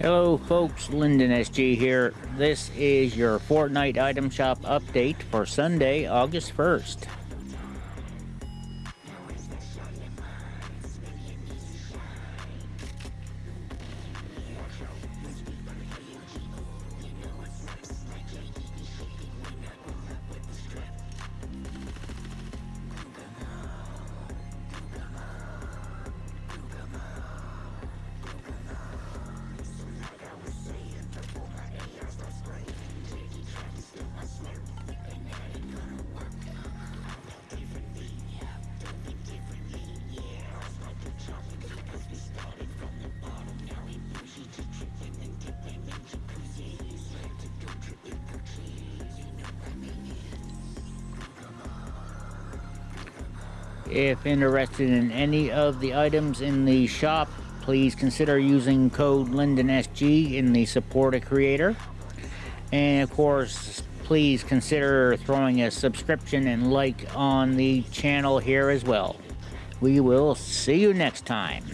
Hello folks, Lyndon SG here. This is your Fortnite item shop update for Sunday, August 1st. If interested in any of the items in the shop, please consider using code LyndonSG in the support a creator. And of course, please consider throwing a subscription and like on the channel here as well. We will see you next time.